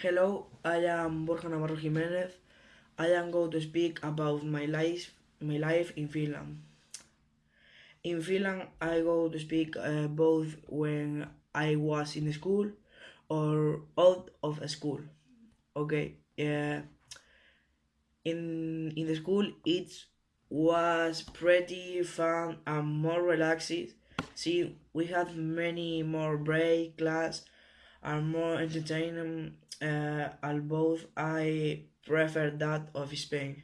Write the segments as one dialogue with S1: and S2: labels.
S1: Hello, I am Borja Navarro Jimenez. I am going to speak about my life, my life in Finland. In Finland, I go to speak uh, both when I was in school or out of school. Okay, yeah. In in the school, it was pretty fun and more relaxed. See, we had many more break class and more entertaining. Uh, although I prefer that of Spain.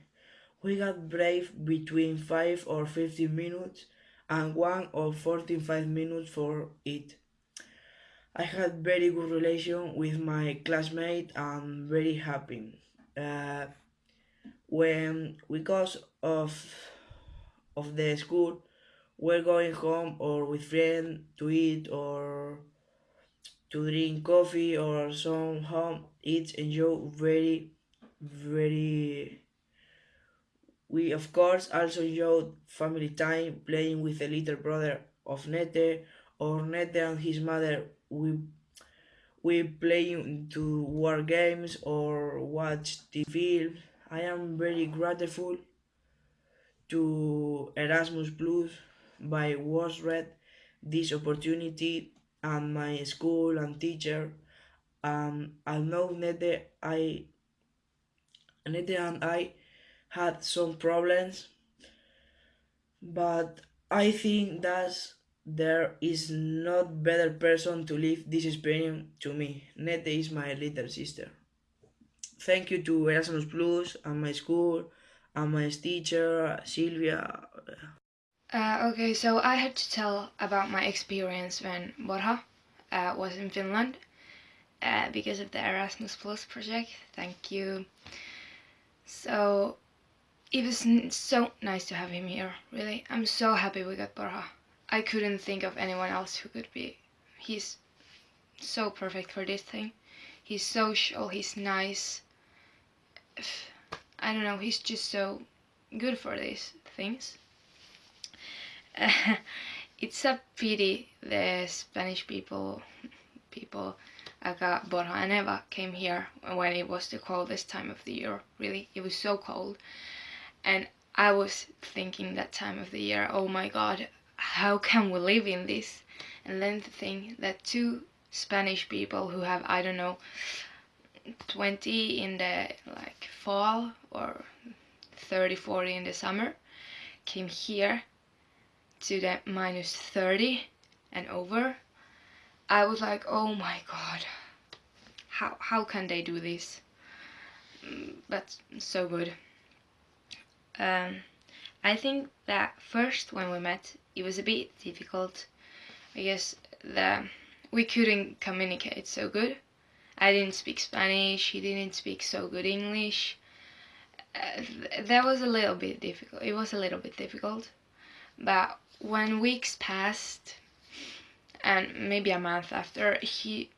S1: We got break between 5 or 15 minutes and 1 or 45 minutes for it. I had very good relation with my classmate and very happy. Uh, when because of of the school, we're going home or with friends to eat or to drink coffee or some home eat enjoy very very we of course also enjoyed family time playing with the little brother of Nete or Nete and his mother we we playing to war games or watch the film. I am very grateful to Erasmus Plus by was read this opportunity and my school and teacher. Um, I know Nete, I Nete and I had some problems, but I think that there is not better person to live this experience to me. Nete is my little sister. Thank you to Erasmus Plus and my school and my teacher Silvia.
S2: Uh, okay, so I had to tell about my experience when Borja uh, was in Finland uh, because of the Erasmus Plus project. Thank you. So it was so nice to have him here, really. I'm so happy we got Borja. I couldn't think of anyone else who could be. He's so perfect for this thing. He's social, he's nice. I don't know, he's just so good for these things. It's a pity the Spanish people, people Aga, Borja and Eva came here when it was the coldest time of the year. Really, it was so cold. And I was thinking that time of the year, oh my god, how can we live in this? And then think that two Spanish people who have, I don't know, 20 in the like fall or 30, 40 in the summer came here to the minus 30 and over I was like, oh my god, how, how can they do this? Mm, but so good. Um, I think that first when we met, it was a bit difficult. I guess the we couldn't communicate so good. I didn't speak Spanish, he didn't speak so good English. Uh, th that was a little bit difficult. It was a little bit difficult. But when weeks passed, and maybe a month after he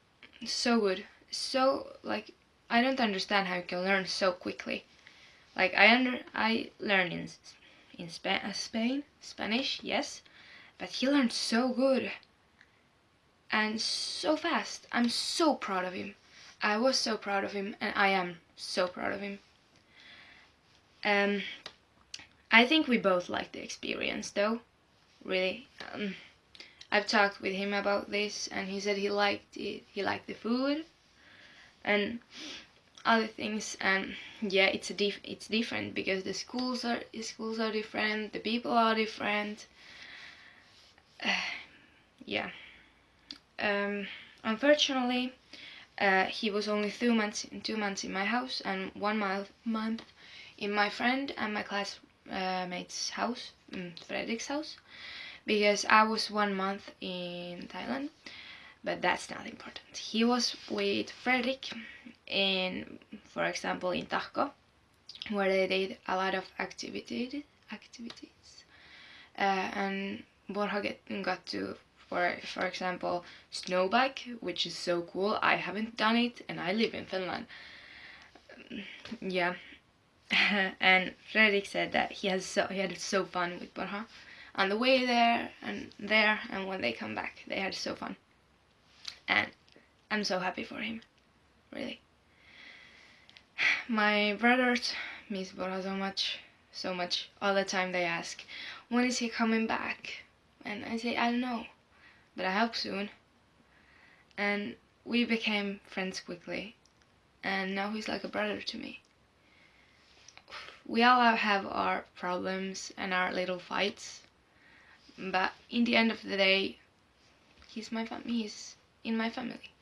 S2: so good so like i don't understand how you can learn so quickly. Like i under i learned in in Spa uh, spain spanish yes but he learned so good and so fast. I'm so proud of him. I was so proud of him and i am so proud of him. Um i think we both liked the experience though. Really um, I've talked with him about this and he said he liked it he liked the food and other things and yeah it's a diff it's different because the schools are the schools are different the people are different. Uh, yeah. Um, unfortunately uh, he was only two months in two months in my house and one month month in my friend and my classmate's house mm, Fredrik's house because I was one month in Thailand but that's not important. He was with Fredrik in, for example, in Tahko where they did a lot of activity, activities uh, and Borja get, got to for for example snowbike which is so cool. I haven't done it and I live in Finland. Yeah and Fredrik said that he has so he had so fun with Borja on the way there and there and when they come back they had so fun and I'm so happy for him really My brothers miss Borja so much, so much. All the time they ask, when is he coming back? And I say, I don't know, but I hope soon. And we became friends quickly, and now he's like a brother to me. We all have our problems and our little fights, but in the end of the day, he's my fam- he's in my family.